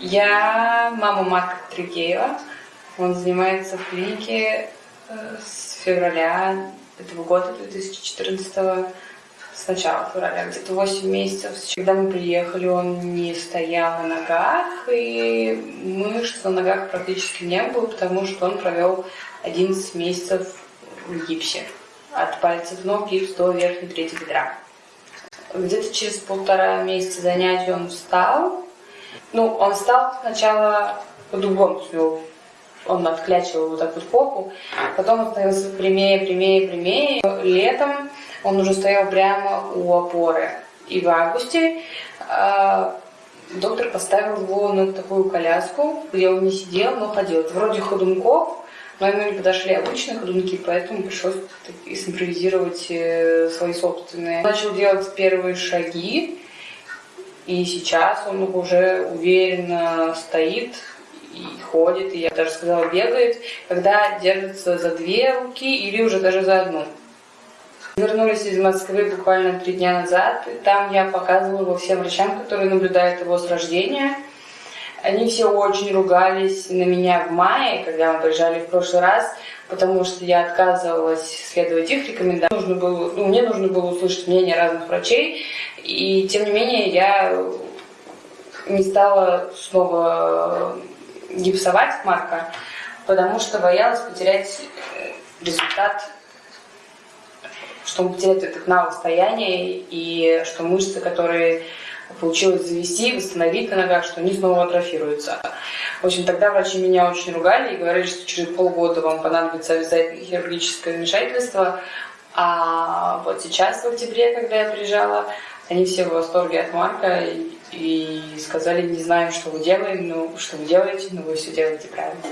Я мама Марка Тригеева. Он занимается в клинике э, с февраля этого года, 2014 с начала февраля, где-то 8 месяцев. Когда мы приехали, он не стоял на ногах, и мышц на ногах практически не было, потому что он провел 11 месяцев в гипсе. От пальцев ног гипс до верхней трети бедра. Где-то через полтора месяца занятий он встал. Ну, он встал сначала по-другому, он отклячивал вот так вот попу, потом он становился прямее, прямее, прямее. Летом он уже стоял прямо у опоры. И в августе э, доктор поставил его на такую коляску, где он не сидел, но ходил. Это вроде ходунков, но ему не подошли обычные ходунки, поэтому пришлось симпровизировать э, свои собственные. Начал делать первые шаги, и сейчас он уже уверенно стоит, и ходит, и я даже сказала, бегает, когда держится за две руки или уже даже за одну. Вернулись из Москвы буквально три дня назад, и там я показывала его всем врачам, которые наблюдают его с рождения. Они все очень ругались на меня в мае, когда мы приезжали в прошлый раз, потому что я отказывалась следовать их рекомендациям. Нужно было, ну, мне нужно было услышать мнение разных врачей, и тем не менее я не стала снова гипсовать Марка, потому что боялась потерять э, результат, что он потеряет этот навык стояния и что мышцы, которые получилось завести, восстановить на ногах, что они снова атрофируются. В общем, тогда врачи меня очень ругали и говорили, что через полгода вам понадобится обязательно хирургическое вмешательство. А вот сейчас, в октябре, когда я приезжала, они все в восторге от Марка и, и сказали, не знаем, что вы делаем, но что вы делаете, но вы все делаете правильно.